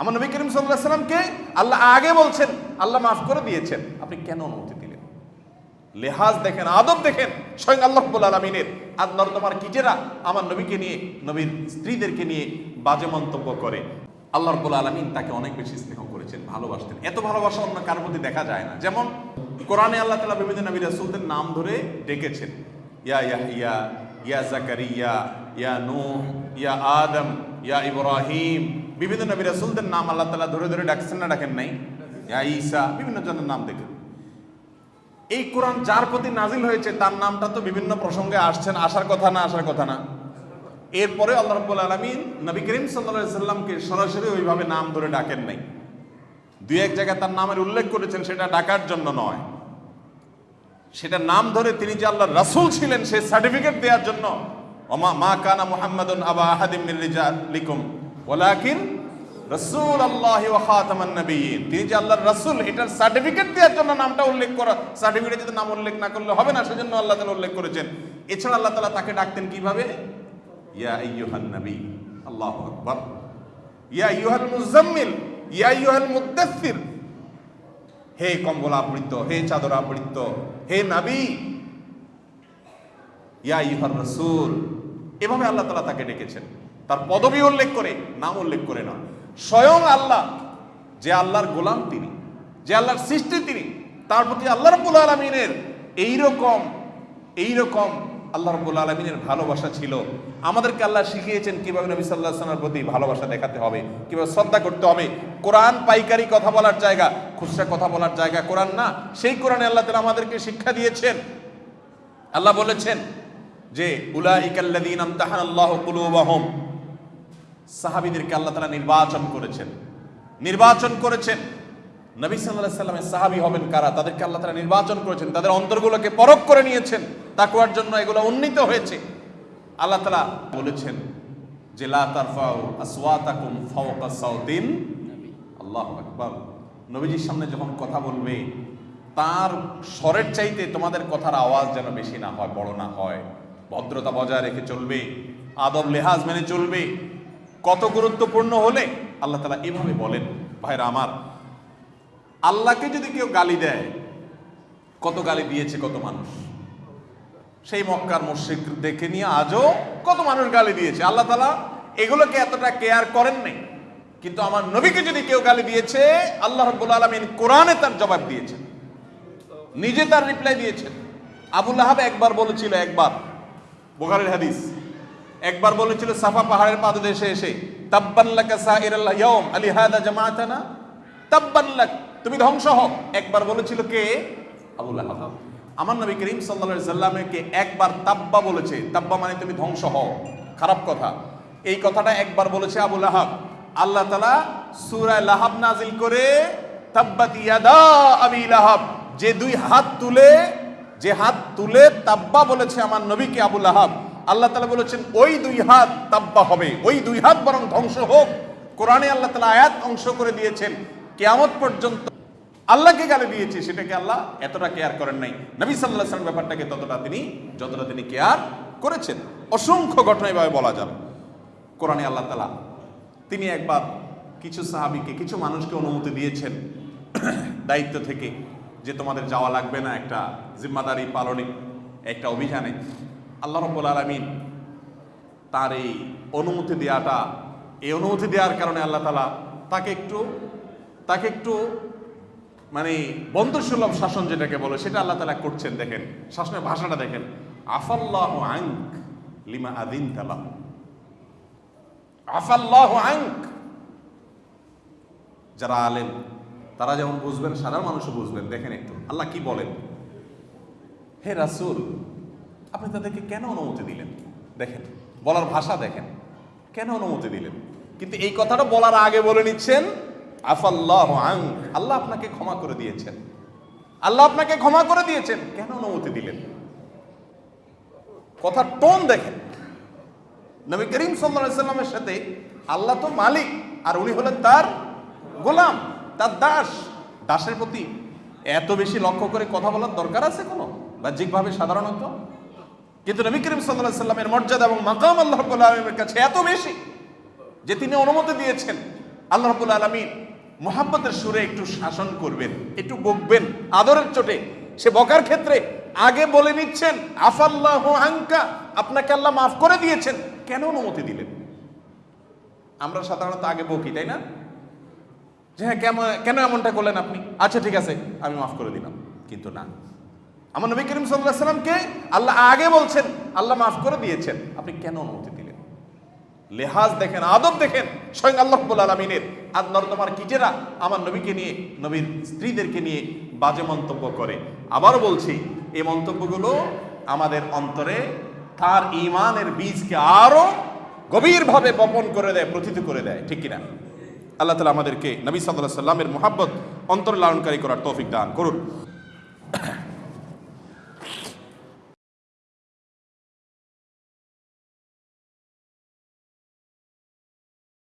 আমার নবী করিম সাল্লাহ সাল্লামকে আল্লাহ আগে বলছেন, আল্লাহ মাফ করে দিয়েছেন। আপনি কেন অনুমতি দিলেন? লেহাজ দেখেন, আদব দেখেন, স্বয়ং আল্লাহ আলমিনের। আর নর্দমার কিটেরা আমার নবীকে নিয়ে, নবীর স্ত্রীদেরকে নিয়ে বাজে মন্তব্য করে। আল্লাহ রব্বুল আলমিন তাকে অনেক বেশি স্নেহ করেছেন, ভালোবাসতেন। এত ভালোবাসা অন্য কারোর প্রতি দেখা যায় না। যেমন কোরআনে আল্লাহ তালা বিভিন্ন নবী রাসুলদের নাম ধরে ডেকেছেন। ইয়া ইয়াহিয়া ইয়া জাকারিয়া, ইয়া নূহ, ইয়া আদম, ইয়া ইব্রাহিম বিভিন্ন নবী রাসুলদের নাম আল্লাহ তালা ধরে ধরে ডাকছেন না, ডাকেন নাই? ঈসা, বিভিন্ন জনের নাম দেখেন। এই কোরআন যার প্রতি নাজিল হয়েছে, তার নামটা তো বিভিন্ন প্রসঙ্গে আসছেন আসার কথা না, আসার কথা না। এরপরে আল্লাহ রব্বুল আলমিন নবী করিম সাল্লা সাল্লামকে সরাসরি ওইভাবে নাম ধরে ডাকেন নাই। দুই এক জায়গায় তার নামের উল্লেখ করেছেন, সেটা ডাকার জন্য নয়। সেটা নাম ধরে তিনি যে আল্লাহ রাসূল ছিলেন সে সার্টিফিকেট দেওয়ার জন্য। মা কানা মুহাম্মাদুন আবা আহাদিম মিন ওয়ালাকিন রাসূল আল্লাহি ওয়া খাতামান নবিয়্যিন। তিনি যে আল্লাহর রাসূল, এটার সার্টিফিকেট দেওয়ার জন্য নামটা উল্লেখ করা, সার্টিফিকেটে যদি নাম উল্লেখ না করলে হবে না, সেজন্য আল্লাহ তাআলা উল্লেখ করেছেন। এছাড়া আল্লাহ তাআলা তাকে ডাকতেন কীভাবে? ইয়া আইয়ুহান নবী, আল্লাহু আকবার। ইয়া আইয়ুহাল মুজাম্মিল ইয়া আইয়ুহাল মুদ্দাথির হে কম্বল আবৃত হে চাদর আবৃত হে নাবি। ইয়া ইহার রসুল, এভাবে আল্লাহ তালা তাকে ডেকেছেন। তার পদবি উল্লেখ করে, নাম উল্লেখ করে না স্বয়ং আল্লাহ, যে আল্লাহর গোলাম তিনি, যে আল্লাহর সৃষ্টি তিনি, তার প্রতি আল্লাহ রব্বুল আলমিনের এইরকম এইরকম আল্লাহ রব্বুল আলমিনের ভালোবাসা ছিল। আমাদেরকে আল্লাহ শিখিয়েছেন কীভাবে নবী সাল্লাহ সাল্লামের প্রতি ভালোবাসা দেখাতে হবে, কীভাবে শ্রদ্ধা করতে হবে। কোরআন পাইকারি কথা বলার জায়গা, খুচরা কথা বলার জায়গা কোরআন না, সেই কোরআনে আল্লাহ তালা আমাদেরকে শিক্ষা দিয়েছেন। আল্লাহ বলেছেন যে, উলাইকাল্লাযীন আমতাহানা আল্লাহু কুলুবাহুম সাহাবীদেরকে আল্লাহ তাআলা নির্বাচন করেছেন। নির্বাচন করেছেন। নবী আলাইহি সাল্লামের সাহাবী হবেন কারা? তাদেরকে আল্লাহ তাআলা নির্বাচন করেছেন। তাদের অন্তরগুলোকে পরখ করে নিয়েছেন। তাকওয়ার জন্য এগুলো উন্নীত হয়েছে। আল্লাহ তাআলা বলেছেন যে আসওয়াতাকুম ফাওকা সাউতিন। আল্লাহু আকবার। নবীজির সামনে যখন কথা বলবে, তার স্বরের চাইতে তোমাদের কথার আওয়াজ যেন বেশি না হয়, বড় না হয়। ভদ্রতা বজায় রেখে চলবে। আদব লেহাজ মেনে চলবে। কত গুরুত্বপূর্ণ হলে আল্লাহ তালা এভাবে বলেন, ভাইরা আমার, আল্লাহকে যদি কেউ গালি দেয়, কত গালি দিয়েছে কত মানুষ? সেই মক্কার মুশ্রিক দেখে নিয়ে আজও কত মানুষ গালি দিয়েছে। আল্লাহ তালা এগুলোকে এতটা কেয়ার করেন নাই। কিন্তু আমার নবীকে যদি কেউ গালি দিয়েছে, আল্লাহ রব্বুল আলমিন কোরআনে তার জবাব দিয়েছেন। নিজে তার রিপ্লাই দিয়েছেন। আবুল আহাব একবার বলেছিল একবার। বোখারের হাদিস। একবার বলেছিল, সাফা পাহাড়ের পাদদেশে এসে তাব্বাল্লাকা সাইরাল ইয়াউম আলি হাদা জামাআতানা? তাব্বাল্লাক তুমি ধ্বংস হও। একবার বলেছিল কে? আবুল আহাব আমার নবী করিম আলাইহি সাল্লামকে একবার তাব্বা বলেছে। তাব্বা মানে তুমি ধ্বংস হও। খারাপ কথা। এই কথাটা একবার বলেছে আবুল আহাব আল্লাহ তাআলা সূরা লাহাব নাজিল করে, তাব্বাত ইয়াদা আবি লাহাব যে দুই হাত তুলে, যে হাত তুলে তাব্বা বলেছে আমার নবীকে আবুল আহাব আল্লাহ তালা বলেছেন, ওই দুই হাত তাব্বা হবে। ওই দুই হাত বরং ধ্বংস হোক। কোরআনে আল্লাহ তালা আয়াত অংশ করে দিয়েছেন। কেয়ামত পর্যন্ত আল্লাহকে গালে দিয়েছে, সেটাকে আল্লাহ এতটা কেয়ার করেন নাই। নবী সাল্লাহ সাল্লাম ব্যাপারটাকে ততটা তিনি, যতটা তিনি কেয়ার করেছেন। অসংখ্য ঘটনা এভাবে বলা যাবে। কোরআনে আল্লাহ তালা তিনি একবার কিছু সাহাবিকে, কিছু মানুষকে অনুমতি দিয়েছেন দায়িত্ব থেকে যে তোমাদের যাওয়া লাগবে না একটা জিম্মাদারি পালনে, একটা অভিযানে। আল্লাহ রব্বুল আলমিন তার এই অনুমতি দেওয়াটা এই অনুমতি দেওয়ার কারণে আল্লাহ তালা তাকে একটু তাকে একটু মানে বন্ধুসুলভ শাসন যেটাকে বলে, সেটা আল্লাহ তালা করছেন, দেখেন। শাসনের ভাষাটা দেখেন। আফাল্লাহ আঙ্ক লিমা আদিন তালা আফাল্লাহ আঙ্ক যারা আলেন তারা যেমন বুঝবেন, সাধারণ মানুষও বুঝবেন। দেখেন একটু, আল্লাহ কি বলেন? হে রাসুল আপনি তাদেরকে কেন অনুমতি দিলেন? দেখেন, বলার ভাষা দেখেন। কেন অনুমতি দিলেন? কিন্তু এই কথাটা বলার আগে বলে নিচ্ছেন, আফাল্লাহ আং আল্লাহ আপনাকে ক্ষমা করে দিয়েছেন। আল্লাহ আপনাকে ক্ষমা করে দিয়েছেন। কেন অনুমতি দিলেন? কথার টোন দেখেন। নবী করিম সাল্লামের সাথে আল্লাহ তো মালিক, আর উনি হলেন তার গোলাম, তার দাস। দাসের প্রতি এত বেশি লক্ষ্য করে কথা বলার দরকার আছে কোনো? বাহ্যিকভাবে সাধারণত? কিন্তু নবী করিম সাল্লাহ সাল্লামের মর্যাদা এবং মাকাম আল্লাহ আলমের কাছে এত বেশি যে তিনি অনুমতি দিয়েছেন, আল্লাহ রাব্বুল আলামিন মোহাব্বতের সুরে একটু শাসন করবেন, একটু বকবেন, আদরের চোটে। সে বকার ক্ষেত্রে আগে বলে নিচ্ছেন, আফাল্লাহ আঙ্কা আপনাকে আল্লাহ মাফ করে দিয়েছেন। কেন অনুমতি দিলেন? আমরা সাধারণত আগে বকি, তাই না? যে হ্যাঁ কেন এমনটা করলেন আপনি? আচ্ছা ঠিক আছে, আমি মাফ করে দিলাম। কিন্তু না। আমার নবী করিম সাল্লাহ সাল্লামকে আল্লাহ আগে বলছেন, আল্লাহ মাফ করে দিয়েছেন। আপনি কেন অনুমতি দিলেন? লেহাজ দেখেন, আদব দেখেন, স্বয়ং আল্লাহ আলমিনের। আর নর্দমার কিটেরা আমার নবীকে নিয়ে, নবীর স্ত্রীদেরকে নিয়ে বাজে মন্তব্য করে। আবারও বলছি, এই মন্তব্যগুলো আমাদের অন্তরে তার ইমানের বীজকে আরও গভীরভাবে বপন করে দেয়, প্রথিত করে দেয়, ঠিক কিনা? আল্লাহ তালা আমাদেরকে নবী সাল্লাহ সাল্লামের মোহাব্বত অন্তর লালনকারী করার তৌফিক দান করুন।